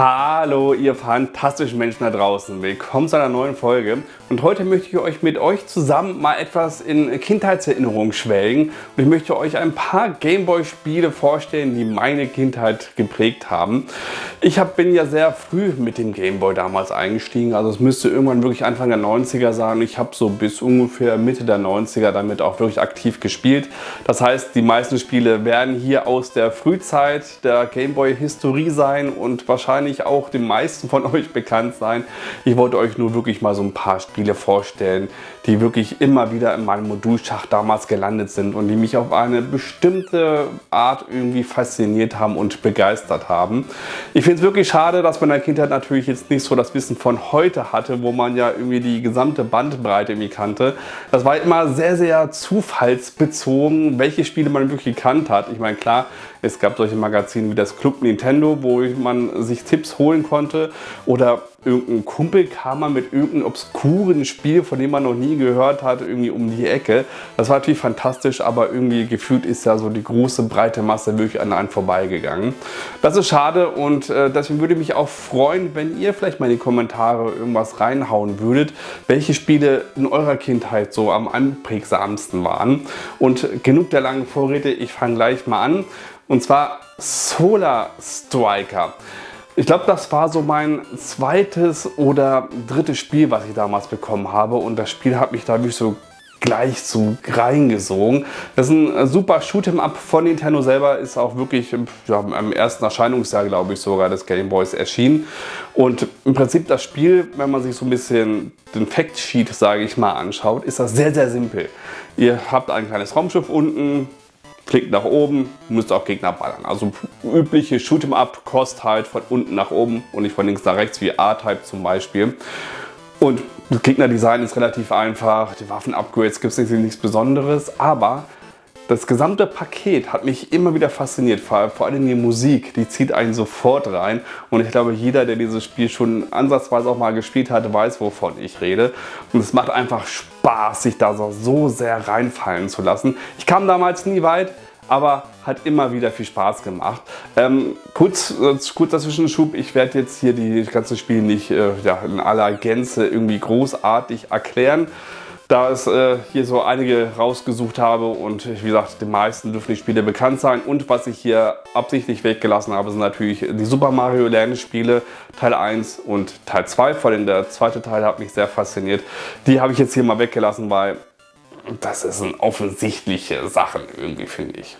Hallo ihr fantastischen Menschen da draußen, willkommen zu einer neuen Folge und heute möchte ich euch mit euch zusammen mal etwas in Kindheitserinnerungen schwelgen und ich möchte euch ein paar Gameboy Spiele vorstellen, die meine Kindheit geprägt haben. Ich hab, bin ja sehr früh mit dem Gameboy damals eingestiegen, also es müsste irgendwann wirklich Anfang der 90er sein. Ich habe so bis ungefähr Mitte der 90er damit auch wirklich aktiv gespielt. Das heißt, die meisten Spiele werden hier aus der Frühzeit der Gameboy Historie sein und wahrscheinlich wahrscheinlich auch den meisten von euch bekannt sein. Ich wollte euch nur wirklich mal so ein paar Spiele vorstellen, die wirklich immer wieder in meinem Modulschacht damals gelandet sind und die mich auf eine bestimmte Art irgendwie fasziniert haben und begeistert haben. Ich finde es wirklich schade, dass man in der Kindheit natürlich jetzt nicht so das Wissen von heute hatte, wo man ja irgendwie die gesamte Bandbreite irgendwie kannte. Das war immer sehr, sehr zufallsbezogen, welche Spiele man wirklich gekannt hat. Ich meine, klar, es gab solche Magazine wie das Club Nintendo, wo man sich Tipps holen konnte oder irgendein Kumpel kam mal mit irgendeinem obskuren Spiel, von dem man noch nie gehört hat, irgendwie um die Ecke. Das war natürlich fantastisch, aber irgendwie gefühlt ist ja so die große breite Masse wirklich an einem vorbeigegangen. Das ist schade und äh, deswegen würde mich auch freuen, wenn ihr vielleicht mal in die Kommentare irgendwas reinhauen würdet, welche Spiele in eurer Kindheit so am anprägsamsten waren. Und genug der langen Vorräte, ich fange gleich mal an. Und zwar Solar Striker. Ich glaube, das war so mein zweites oder drittes Spiel, was ich damals bekommen habe. Und das Spiel hat mich da wirklich so gleich so reingesogen. Das ist ein super Shoot'em Up von Nintendo selber, ist auch wirklich ja, im ersten Erscheinungsjahr, glaube ich, sogar des Game Boys erschienen. Und im Prinzip das Spiel, wenn man sich so ein bisschen den Fact Sheet, sage ich mal, anschaut, ist das sehr, sehr simpel. Ihr habt ein kleines Raumschiff unten, klickt nach oben, müsst auch Gegner ballern. Also übliche Shoot'em Up Kost halt von unten nach oben und nicht von links nach rechts wie A-Type zum Beispiel. Und das Gegnerdesign ist relativ einfach, die Waffen-Upgrades gibt es nichts Besonderes, aber das gesamte Paket hat mich immer wieder fasziniert, vor, allem die Musik, die zieht einen sofort rein und ich glaube jeder, der dieses Spiel schon ansatzweise auch mal gespielt hat, weiß wovon ich rede und es macht einfach Spaß, sich da so, sehr reinfallen zu lassen. Ich kam damals nie weit, aber hat immer wieder viel Spaß gemacht. Ähm, kurz, äh, kurzer Zwischenschub, ich werde jetzt hier die ganze Spiel nicht äh, ja, in aller Gänze irgendwie großartig erklären da es äh, hier so einige rausgesucht habe und wie gesagt, den meisten dürfen die Spiele bekannt sein. Und was ich hier absichtlich weggelassen habe, sind natürlich die Super Mario Land Spiele Teil 1 und Teil 2. Vor allem der zweite Teil hat mich sehr fasziniert. Die habe ich jetzt hier mal weggelassen, weil das sind offensichtliche Sachen irgendwie, finde ich.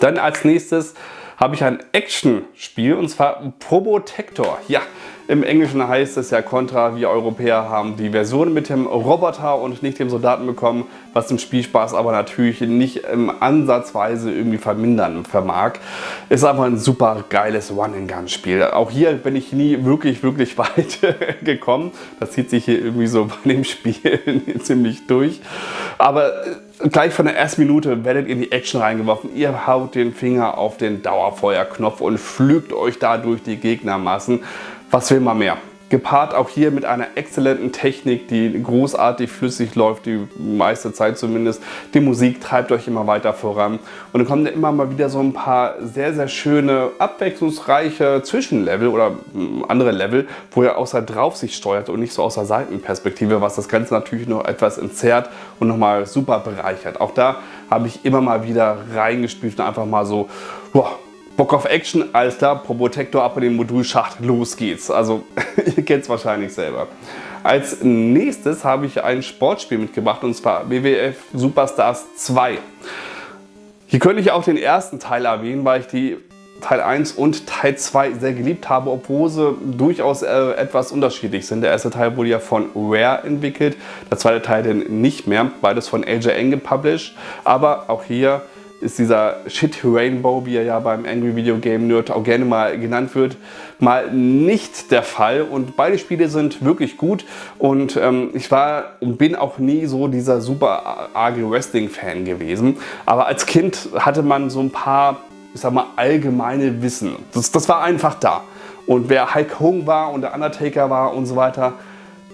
Dann als nächstes habe ich ein Action-Spiel und zwar Probotector. Ja, im Englischen heißt es ja Contra, wir Europäer haben die Version mit dem Roboter und nicht dem Soldaten bekommen, was den Spielspaß aber natürlich nicht im Ansatzweise irgendwie vermindern vermag. Ist aber ein super geiles One-and-Gun-Spiel. Auch hier bin ich nie wirklich, wirklich weit gekommen. Das zieht sich hier irgendwie so bei dem Spiel ziemlich durch. Aber gleich von der ersten Minute werdet ihr in die Action reingeworfen. Ihr haut den Finger auf den Dauerfeuerknopf und pflügt euch da durch die Gegnermassen. Was will man mehr? Gepaart auch hier mit einer exzellenten Technik, die großartig flüssig läuft, die meiste Zeit zumindest. Die Musik treibt euch immer weiter voran. Und dann kommen ja immer mal wieder so ein paar sehr, sehr schöne, abwechslungsreiche Zwischenlevel oder hm, andere Level, wo ihr außer drauf sich steuert und nicht so aus der Seitenperspektive, was das Ganze natürlich noch etwas entzerrt und nochmal super bereichert. Auch da habe ich immer mal wieder reingespielt und einfach mal so, boah, Bock auf Action, alles klar, Probotector ab in den Modulschacht, los geht's. Also ihr kennt es wahrscheinlich selber. Als nächstes habe ich ein Sportspiel mitgebracht und zwar WWF Superstars 2. Hier könnte ich auch den ersten Teil erwähnen, weil ich die Teil 1 und Teil 2 sehr geliebt habe, obwohl sie durchaus äh, etwas unterschiedlich sind. Der erste Teil wurde ja von Rare entwickelt, der zweite Teil dann nicht mehr, beides von AJN gepublished. Aber auch hier ist dieser Shit Rainbow, wie er ja beim Angry Video Game Nerd auch gerne mal genannt wird, mal nicht der Fall. Und beide Spiele sind wirklich gut und ähm, ich war und bin auch nie so dieser super arge Wrestling-Fan gewesen. Aber als Kind hatte man so ein paar, ich sag mal, allgemeine Wissen. Das, das war einfach da. Und wer Hulk Hogan war und der Undertaker war und so weiter,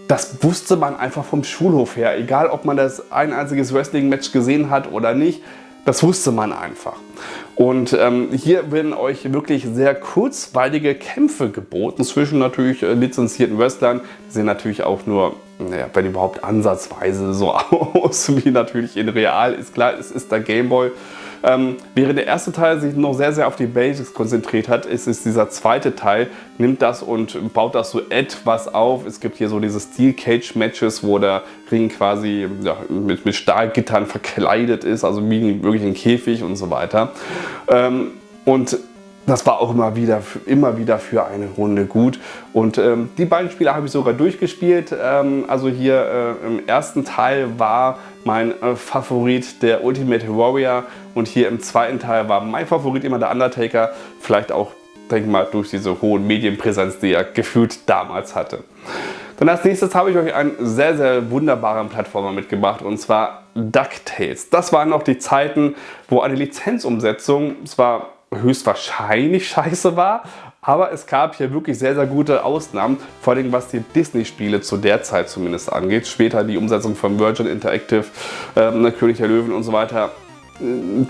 das wusste man einfach vom Schulhof her. Egal, ob man das ein einziges Wrestling-Match gesehen hat oder nicht, das wusste man einfach. Und ähm, hier werden euch wirklich sehr kurzweilige Kämpfe geboten zwischen natürlich äh, lizenzierten Wrestlern. Die sehen natürlich auch nur, naja, wenn überhaupt ansatzweise so aus wie natürlich in real. Ist klar, es ist der Gameboy. Ähm, während der erste Teil sich noch sehr, sehr auf die Basics konzentriert hat, ist es dieser zweite Teil, nimmt das und baut das so etwas auf. Es gibt hier so diese Steel Cage Matches, wo der Ring quasi ja, mit, mit Stahlgittern verkleidet ist, also wie wirklich ein Käfig und so weiter. Ähm, und das war auch immer wieder, immer wieder für eine Runde gut. Und ähm, die beiden Spiele habe ich sogar durchgespielt. Ähm, also hier äh, im ersten Teil war mein äh, Favorit der Ultimate Warrior und hier im zweiten Teil war mein Favorit immer der Undertaker. Vielleicht auch, denke mal, durch diese hohen Medienpräsenz, die er gefühlt damals hatte. Dann als nächstes habe ich euch einen sehr, sehr wunderbaren Plattformer mitgebracht und zwar DuckTales. Das waren noch die Zeiten, wo eine Lizenzumsetzung zwar höchstwahrscheinlich scheiße war, aber es gab hier wirklich sehr, sehr gute Ausnahmen, vor allem was die Disney-Spiele zu der Zeit zumindest angeht. Später die Umsetzung von Virgin Interactive, äh, König der Löwen und so weiter.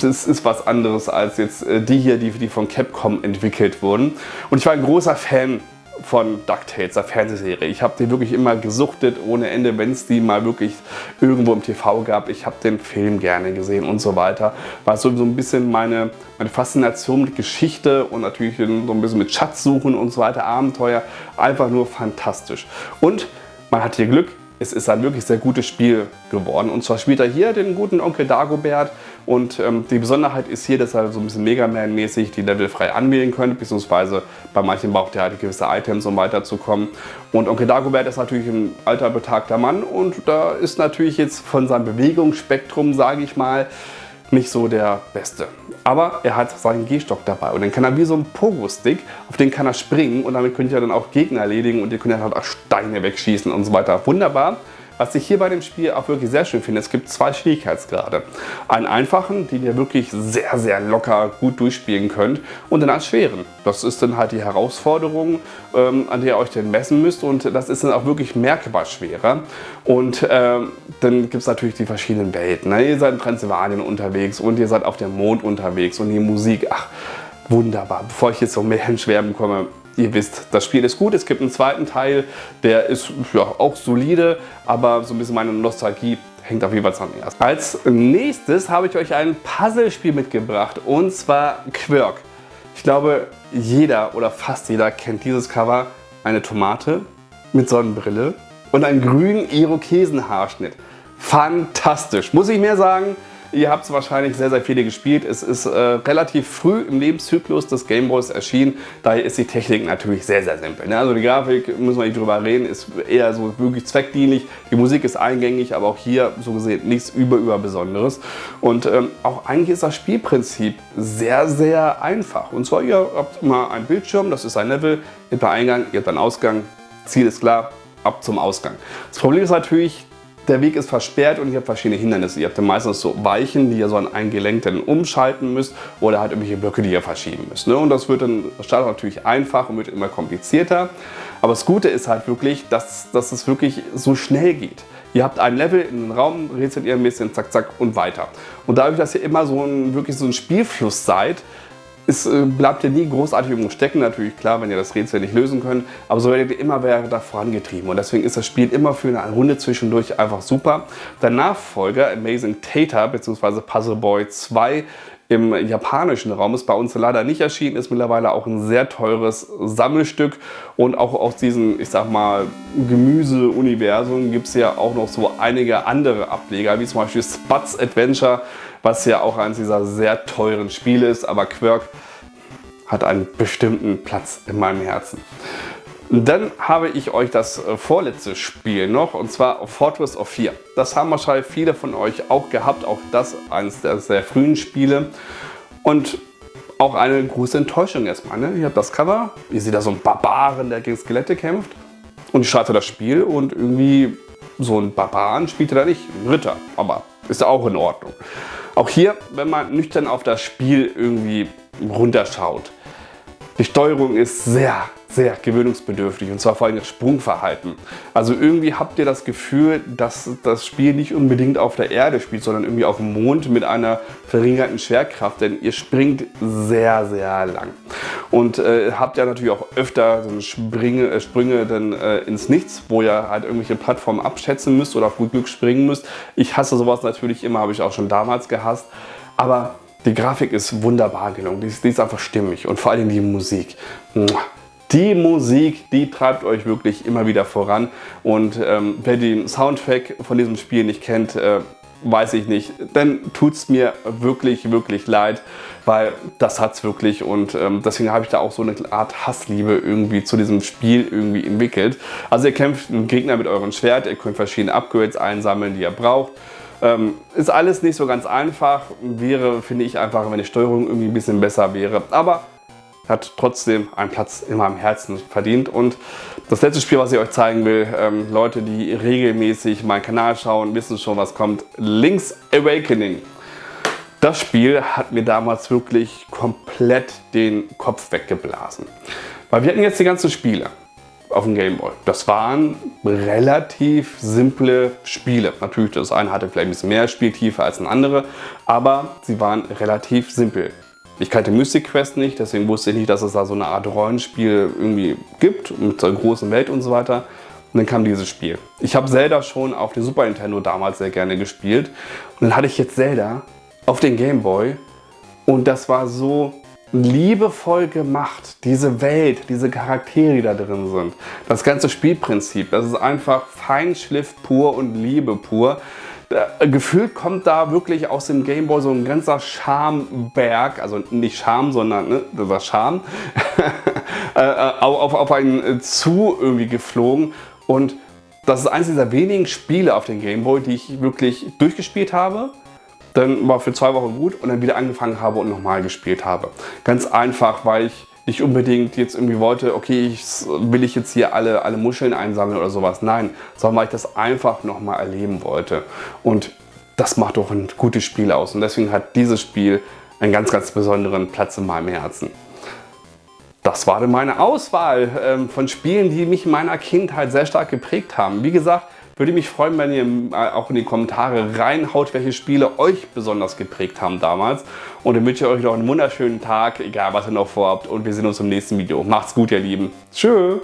Das ist was anderes als jetzt äh, die hier, die, die von Capcom entwickelt wurden. Und ich war ein großer Fan von DuckTales, der Fernsehserie. Ich habe die wirklich immer gesuchtet ohne Ende, wenn es die mal wirklich irgendwo im TV gab. Ich habe den Film gerne gesehen und so weiter. War so, so ein bisschen meine, meine Faszination mit Geschichte und natürlich so ein bisschen mit Schatzsuchen und so weiter, Abenteuer. Einfach nur fantastisch. Und man hat hier Glück, es ist ein wirklich sehr gutes Spiel geworden. Und zwar spielt er hier den guten Onkel Dagobert. Und ähm, die Besonderheit ist hier, dass er so ein bisschen Mega Man-mäßig die Level frei anwählen könnt, beziehungsweise bei manchen braucht er halt gewisse Items, um weiterzukommen. Und Onkel Dagobert ist natürlich ein alter, betagter Mann und da ist natürlich jetzt von seinem Bewegungsspektrum, sage ich mal, nicht so der Beste. Aber er hat seinen Gehstock dabei und dann kann er wie so ein Pogo-Stick, auf den kann er springen und damit könnt ihr dann auch Gegner erledigen und ihr könnt dann halt auch Steine wegschießen und so weiter. Wunderbar. Was ich hier bei dem Spiel auch wirklich sehr schön finde, es gibt zwei Schwierigkeitsgrade. Einen einfachen, den ihr wirklich sehr, sehr locker gut durchspielen könnt und dann einen schweren. Das ist dann halt die Herausforderung, ähm, an der ihr euch dann messen müsst und das ist dann auch wirklich merkbar schwerer. Und ähm, dann gibt es natürlich die verschiedenen Welten. Ne? Ihr seid in Transsilvanien unterwegs und ihr seid auf dem Mond unterwegs und die Musik, ach, wunderbar. Bevor ich jetzt noch mehr ins Schwärmen komme, Ihr wisst, das Spiel ist gut. Es gibt einen zweiten Teil, der ist ja, auch solide, aber so ein bisschen meine Nostalgie hängt auf jeden Fall erst. Als nächstes habe ich euch ein Puzzlespiel mitgebracht und zwar Quirk. Ich glaube, jeder oder fast jeder kennt dieses Cover. Eine Tomate mit Sonnenbrille und einen grünen Irokesenhaarschnitt. Fantastisch. Muss ich mehr sagen? Ihr habt es wahrscheinlich sehr, sehr viele gespielt. Es ist äh, relativ früh im Lebenszyklus des Gameboys erschienen. Daher ist die Technik natürlich sehr, sehr simpel. Ne? Also die Grafik, müssen wir nicht drüber reden, ist eher so wirklich zweckdienlich. Die Musik ist eingängig, aber auch hier so gesehen nichts über, über Besonderes. Und ähm, auch eigentlich ist das Spielprinzip sehr, sehr einfach. Und zwar, ihr habt mal einen Bildschirm, das ist ein Level, ihr habt einen Eingang, ihr habt einen Ausgang, Ziel ist klar, ab zum Ausgang. Das Problem ist natürlich, der Weg ist versperrt und ihr habt verschiedene Hindernisse. Ihr habt dann meistens so Weichen, die ihr so an ein Gelenk dann umschalten müsst oder halt irgendwelche Blöcke, die ihr verschieben müsst. Ne? Und das wird dann startet natürlich einfach und wird immer komplizierter. Aber das Gute ist halt wirklich, dass, dass es wirklich so schnell geht. Ihr habt ein Level in den Raum, rätselt ihr ein bisschen, zack, zack und weiter. Und dadurch, dass ihr immer so ein, wirklich so ein Spielfluss seid, es äh, bleibt ja nie großartig irgendwo stecken, natürlich klar, wenn ihr das Rätsel nicht lösen könnt, aber so werdet ihr immer weiter vorangetrieben und deswegen ist das Spiel immer für eine Runde zwischendurch einfach super. Der Nachfolger Amazing Tater bzw. Puzzle Boy 2 im japanischen Raum ist bei uns leider nicht erschienen, ist mittlerweile auch ein sehr teures Sammelstück und auch aus diesem, ich sag mal, Gemüse-Universum gibt es ja auch noch so einige andere Ableger, wie zum Beispiel Spatz Adventure, was ja auch eines dieser sehr teuren Spiele ist, aber Quirk hat einen bestimmten Platz in meinem Herzen. Dann habe ich euch das äh, vorletzte Spiel noch und zwar Fortress of 4. Das haben wahrscheinlich viele von euch auch gehabt, auch das eines der sehr frühen Spiele. Und auch eine große Enttäuschung erstmal. Ne? Ihr habt das Cover, ihr seht da so einen Barbaren, der gegen Skelette kämpft. Und ich starte das Spiel und irgendwie so ein Barbaren spielt er da nicht, ein Ritter. Aber ist ja auch in Ordnung. Auch hier, wenn man nüchtern auf das Spiel irgendwie runterschaut, die Steuerung ist sehr, sehr gewöhnungsbedürftig und zwar vor allem das Sprungverhalten. Also irgendwie habt ihr das Gefühl, dass das Spiel nicht unbedingt auf der Erde spielt, sondern irgendwie auf dem Mond mit einer verringerten Schwerkraft, denn ihr springt sehr, sehr lang. Und äh, habt ja natürlich auch öfter so Sprünge, äh, Sprünge dann, äh, ins Nichts, wo ihr halt irgendwelche Plattformen abschätzen müsst oder auf gut Glück springen müsst. Ich hasse sowas natürlich immer, habe ich auch schon damals gehasst. Aber die Grafik ist wunderbar gelungen, die ist, die ist einfach stimmig und vor allem die Musik. Die Musik, die treibt euch wirklich immer wieder voran und ähm, wer den Soundtrack von diesem Spiel nicht kennt, äh, weiß ich nicht, dann tut es mir wirklich, wirklich leid, weil das hat es wirklich und ähm, deswegen habe ich da auch so eine Art Hassliebe irgendwie zu diesem Spiel irgendwie entwickelt. Also ihr kämpft einen Gegner mit eurem Schwert, ihr könnt verschiedene Upgrades einsammeln, die ihr braucht. Ähm, ist alles nicht so ganz einfach, wäre, finde ich, einfach, wenn die Steuerung irgendwie ein bisschen besser wäre. Aber hat trotzdem einen Platz in meinem Herzen verdient. Und das letzte Spiel, was ich euch zeigen will, ähm, Leute, die regelmäßig meinen Kanal schauen, wissen schon, was kommt. Link's Awakening. Das Spiel hat mir damals wirklich komplett den Kopf weggeblasen. Weil wir hatten jetzt die ganzen Spiele auf dem Gameboy. Das waren relativ simple Spiele. Natürlich, das eine hatte vielleicht ein bisschen mehr Spieltiefe als ein andere, aber sie waren relativ simpel. Ich kannte Mystic Quest nicht, deswegen wusste ich nicht, dass es da so eine Art Rollenspiel irgendwie gibt, mit so einer großen Welt und so weiter. Und dann kam dieses Spiel. Ich habe Zelda schon auf dem Super Nintendo damals sehr gerne gespielt. Und dann hatte ich jetzt Zelda auf den Game Boy. Und das war so liebevoll gemacht. Diese Welt, diese Charaktere, die da drin sind. Das ganze Spielprinzip, das ist einfach Feinschliff pur und Liebe pur. Äh, gefühlt kommt da wirklich aus dem Gameboy so ein ganzer Schamberg, also nicht Scham, sondern ne, das Scham, äh, äh, auf, auf einen zu irgendwie geflogen. Und das ist eines dieser wenigen Spiele auf dem Gameboy, die ich wirklich durchgespielt habe. Dann war für zwei Wochen gut und dann wieder angefangen habe und nochmal gespielt habe. Ganz einfach, weil ich nicht unbedingt jetzt irgendwie wollte, okay, ich, will ich jetzt hier alle, alle Muscheln einsammeln oder sowas. Nein, sondern weil ich das einfach nochmal erleben wollte. Und das macht doch ein gutes Spiel aus. Und deswegen hat dieses Spiel einen ganz, ganz besonderen Platz in meinem Herzen. Das war dann meine Auswahl ähm, von Spielen, die mich in meiner Kindheit sehr stark geprägt haben. Wie gesagt, würde mich freuen, wenn ihr äh, auch in die Kommentare reinhaut, welche Spiele euch besonders geprägt haben damals. Und dann wünsche ich euch noch einen wunderschönen Tag, egal was ihr noch vorhabt. Und wir sehen uns im nächsten Video. Macht's gut, ihr Lieben. Tschüss.